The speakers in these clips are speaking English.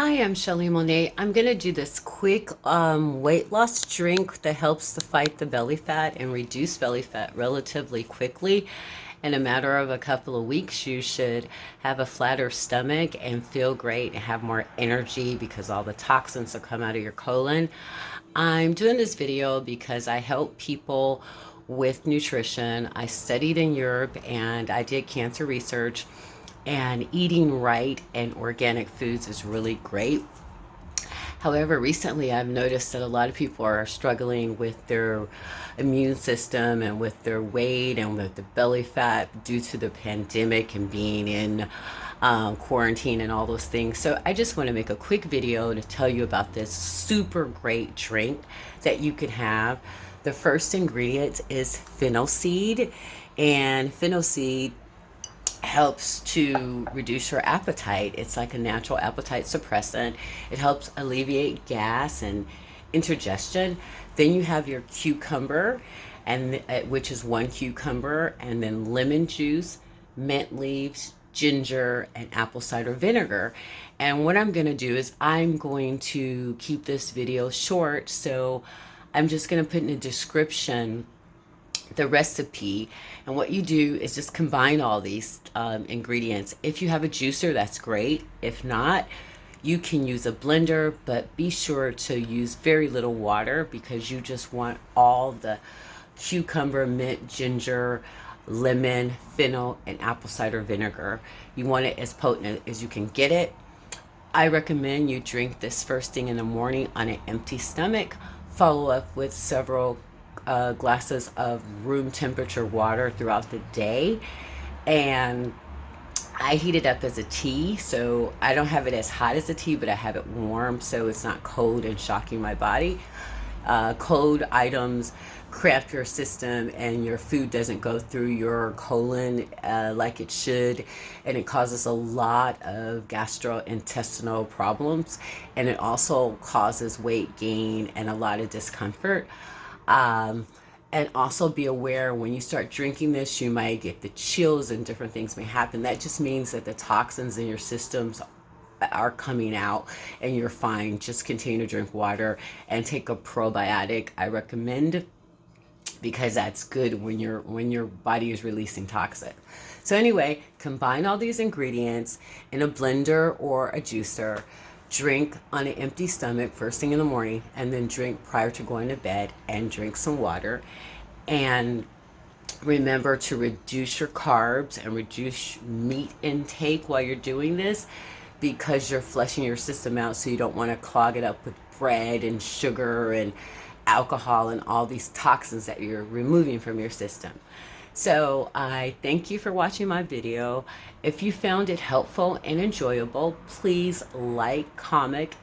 Hi, I'm Shelly Monet. I'm going to do this quick um, weight loss drink that helps to fight the belly fat and reduce belly fat relatively quickly. In a matter of a couple of weeks, you should have a flatter stomach and feel great and have more energy because all the toxins will come out of your colon. I'm doing this video because I help people with nutrition. I studied in Europe and I did cancer research and eating right and organic foods is really great. However, recently I've noticed that a lot of people are struggling with their immune system and with their weight and with the belly fat due to the pandemic and being in um, quarantine and all those things. So I just want to make a quick video to tell you about this super great drink that you can have. The first ingredient is fennel seed and fennel seed helps to reduce your appetite. It's like a natural appetite suppressant. It helps alleviate gas and indigestion. Then you have your cucumber, and uh, which is one cucumber, and then lemon juice, mint leaves, ginger, and apple cider vinegar. And what I'm going to do is I'm going to keep this video short, so I'm just going to put in a description the recipe and what you do is just combine all these um, ingredients. If you have a juicer that's great. If not you can use a blender but be sure to use very little water because you just want all the cucumber mint ginger lemon fennel and apple cider vinegar. You want it as potent as you can get it. I recommend you drink this first thing in the morning on an empty stomach. Follow up with several uh, glasses of room temperature water throughout the day. And I heat it up as a tea so I don't have it as hot as a tea but I have it warm so it's not cold and shocking my body. Uh, cold items cramp your system and your food doesn't go through your colon uh, like it should and it causes a lot of gastrointestinal problems and it also causes weight gain and a lot of discomfort um, and also be aware when you start drinking this, you might get the chills and different things may happen. That just means that the toxins in your systems are coming out and you're fine. Just continue to drink water and take a probiotic. I recommend because that's good when your when your body is releasing toxin. So anyway, combine all these ingredients in a blender or a juicer drink on an empty stomach first thing in the morning and then drink prior to going to bed and drink some water and remember to reduce your carbs and reduce meat intake while you're doing this because you're flushing your system out so you don't want to clog it up with bread and sugar and alcohol and all these toxins that you're removing from your system. So I thank you for watching my video. If you found it helpful and enjoyable, please like, comment,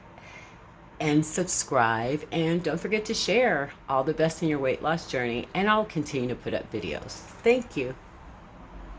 and subscribe. And don't forget to share all the best in your weight loss journey. And I'll continue to put up videos. Thank you.